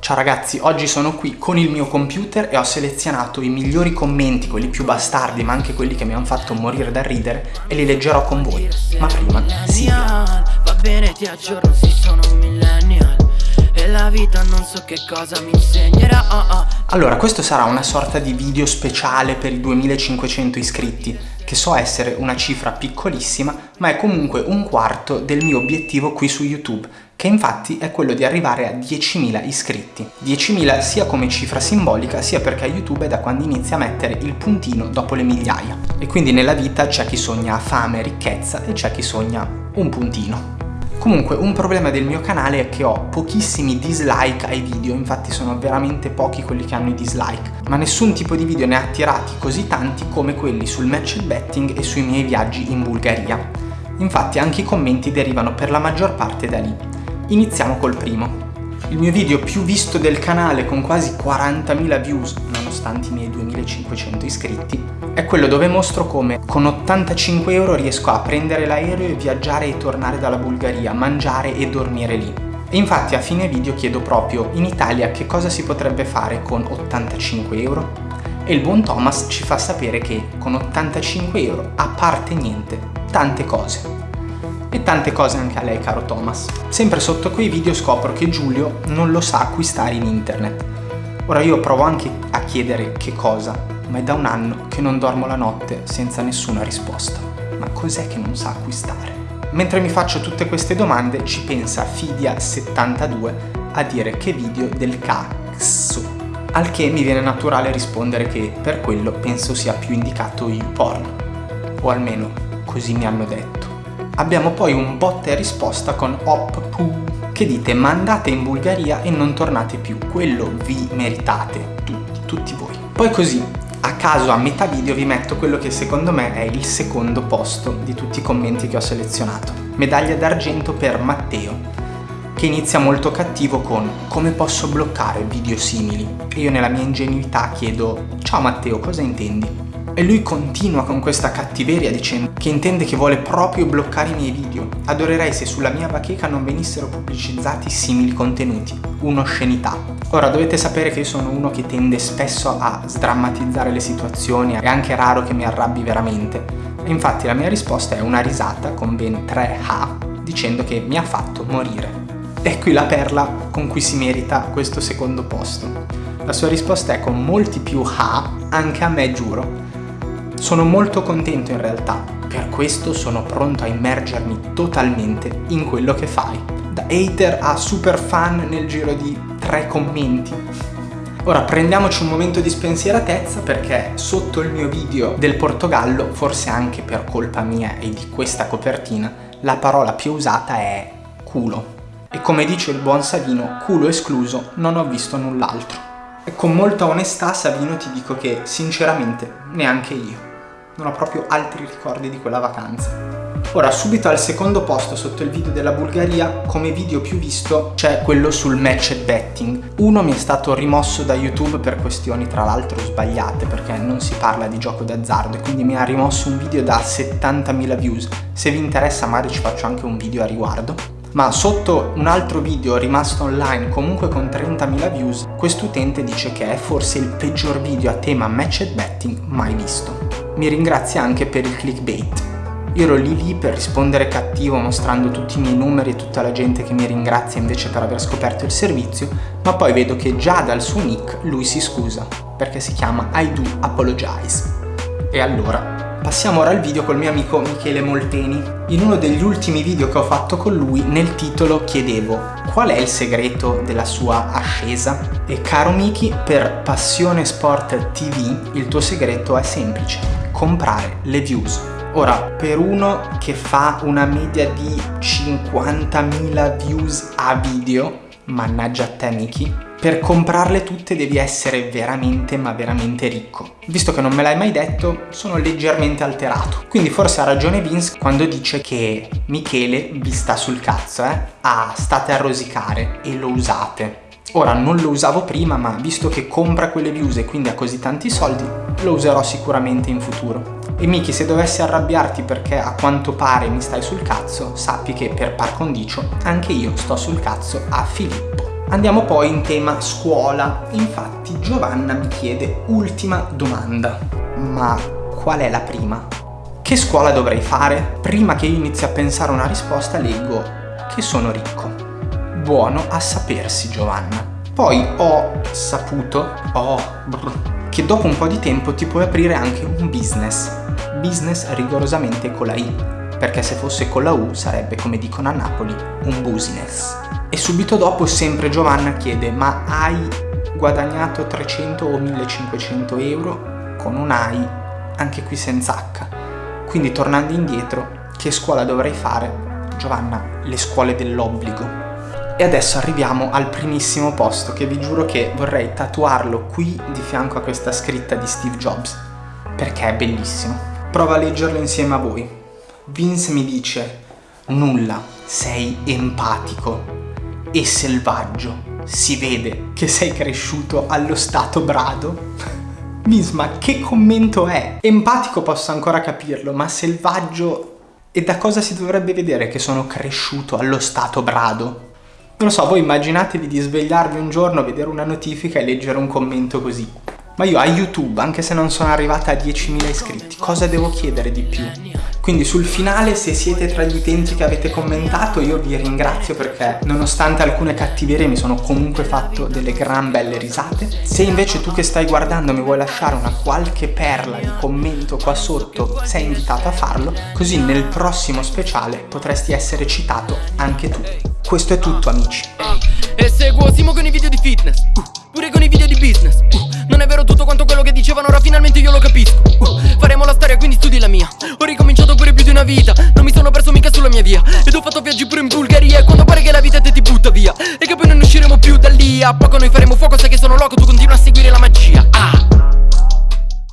Ciao ragazzi, oggi sono qui con il mio computer e ho selezionato i migliori commenti, quelli più bastardi ma anche quelli che mi hanno fatto morire da ridere e li leggerò con voi. Ma prima, sì. Va bene, ti aggiorno, si sono un millennial e la vita non so che cosa mi insegnerà oh oh. Allora, questo sarà una sorta di video speciale per i 2500 iscritti che so essere una cifra piccolissima ma è comunque un quarto del mio obiettivo qui su YouTube che infatti è quello di arrivare a 10.000 iscritti. 10.000 sia come cifra simbolica sia perché YouTube è da quando inizia a mettere il puntino dopo le migliaia. E quindi nella vita c'è chi sogna fame, ricchezza e c'è chi sogna un puntino. Comunque un problema del mio canale è che ho pochissimi dislike ai video, infatti sono veramente pochi quelli che hanno i dislike, ma nessun tipo di video ne ha attirati così tanti come quelli sul match betting e sui miei viaggi in Bulgaria. Infatti anche i commenti derivano per la maggior parte da lì. Iniziamo col primo. Il mio video più visto del canale con quasi 40.000 views, nonostante i miei 2500 iscritti, è quello dove mostro come con 85 euro riesco a prendere l'aereo e viaggiare e tornare dalla Bulgaria, mangiare e dormire lì. E infatti a fine video chiedo proprio in Italia che cosa si potrebbe fare con 85 euro? E il buon Thomas ci fa sapere che con 85 euro, a parte niente, tante cose e tante cose anche a lei caro Thomas. Sempre sotto quei video scopro che Giulio non lo sa acquistare in internet. Ora io provo anche a chiedere che cosa, ma è da un anno che non dormo la notte senza nessuna risposta. Ma cos'è che non sa acquistare? Mentre mi faccio tutte queste domande ci pensa Fidia72 a dire che video del cazzo. Al che mi viene naturale rispondere che per quello penso sia più indicato YouPorn. O almeno così mi hanno detto. Abbiamo poi un botta e risposta con Oppu che dite ma andate in Bulgaria e non tornate più, quello vi meritate, tutti, tutti voi. Poi così, a caso a metà video vi metto quello che secondo me è il secondo posto di tutti i commenti che ho selezionato. Medaglia d'argento per Matteo, che inizia molto cattivo con come posso bloccare video simili? E io nella mia ingenuità chiedo ciao Matteo cosa intendi? E lui continua con questa cattiveria dicendo che intende che vuole proprio bloccare i miei video. Adorerei se sulla mia bacheca non venissero pubblicizzati simili contenuti. Un'oscenità. Ora dovete sapere che io sono uno che tende spesso a sdrammatizzare le situazioni, è anche raro che mi arrabbi veramente. Infatti la mia risposta è una risata con ben 3 ha dicendo che mi ha fatto morire. E qui la perla con cui si merita questo secondo posto. La sua risposta è con molti più ha, anche a me giuro, sono molto contento in realtà, per questo sono pronto a immergermi totalmente in quello che fai. Da hater a super fan nel giro di tre commenti. Ora prendiamoci un momento di spensieratezza perché sotto il mio video del Portogallo, forse anche per colpa mia e di questa copertina, la parola più usata è culo. E come dice il buon Savino, culo escluso, non ho visto null'altro. E con molta onestà Savino ti dico che sinceramente neanche io non ho proprio altri ricordi di quella vacanza. Ora, subito al secondo posto sotto il video della Bulgaria, come video più visto, c'è quello sul match betting. Uno mi è stato rimosso da YouTube per questioni tra l'altro sbagliate, perché non si parla di gioco d'azzardo, e quindi mi ha rimosso un video da 70.000 views. Se vi interessa magari ci faccio anche un video a riguardo ma sotto un altro video rimasto online comunque con 30.000 views, quest'utente dice che è forse il peggior video a tema match betting mai visto mi ringrazia anche per il clickbait. Io ero lì lì per rispondere cattivo mostrando tutti i miei numeri e tutta la gente che mi ringrazia invece per aver scoperto il servizio, ma poi vedo che già dal suo nick lui si scusa, perché si chiama I do apologize. E allora, passiamo ora al video col mio amico Michele Molteni. In uno degli ultimi video che ho fatto con lui, nel titolo chiedevo qual è il segreto della sua ascesa? E caro Miki, per Passione Sport TV il tuo segreto è semplice comprare le views. Ora, per uno che fa una media di 50.000 views a video, mannaggia a te Miki, per comprarle tutte devi essere veramente ma veramente ricco. Visto che non me l'hai mai detto, sono leggermente alterato. Quindi forse ha ragione Vince quando dice che Michele vi sta sul cazzo, eh? Ah, state a rosicare e lo usate. Ora non lo usavo prima ma visto che compra quelle views e quindi ha così tanti soldi lo userò sicuramente in futuro. E Miki se dovessi arrabbiarti perché a quanto pare mi stai sul cazzo sappi che per par condicio anche io sto sul cazzo a Filippo. Andiamo poi in tema scuola, infatti Giovanna mi chiede ultima domanda, ma qual è la prima? Che scuola dovrei fare? Prima che io inizi a pensare una risposta leggo che sono ricco. Buono a sapersi Giovanna. Poi ho saputo, oh, brr, che dopo un po' di tempo ti puoi aprire anche un business. Business rigorosamente con la I, perché se fosse con la U sarebbe, come dicono a Napoli, un business. E subito dopo sempre Giovanna chiede, ma hai guadagnato 300 o 1500 euro con un AI, anche qui senza H. Quindi tornando indietro, che scuola dovrei fare? Giovanna, le scuole dell'obbligo. E adesso arriviamo al primissimo posto che vi giuro che vorrei tatuarlo qui di fianco a questa scritta di Steve Jobs, perché è bellissimo. Prova a leggerlo insieme a voi. Vince mi dice, nulla, sei empatico e selvaggio. Si vede che sei cresciuto allo stato brado. Misma, che commento è? Empatico posso ancora capirlo, ma selvaggio... E da cosa si dovrebbe vedere che sono cresciuto allo stato brado? Non lo so, voi immaginatevi di svegliarvi un giorno, vedere una notifica e leggere un commento così. Ma io a YouTube, anche se non sono arrivata a 10.000 iscritti, cosa devo chiedere di più? Quindi sul finale, se siete tra gli utenti che avete commentato, io vi ringrazio perché nonostante alcune cattiverie mi sono comunque fatto delle gran belle risate. Se invece tu che stai guardando mi vuoi lasciare una qualche perla di commento qua sotto, sei invitato a farlo, così nel prossimo speciale potresti essere citato anche tu. Questo è tutto amici. E seguo Simo con i video di fitness, uh, pure con i video di business. Non è vero tutto quanto quello che dicevano, ora finalmente io lo capisco. Uh, faremo la storia, quindi studi la mia. Ho ricominciato pure più di una vita, non mi sono perso mica sulla mia via. Ed ho fatto viaggi pure in Bulgaria, e quando pare che la vita te ti butta via. E che poi non usciremo più da lì, a poco noi faremo fuoco, sai che sono loco, tu continua a seguire la magia.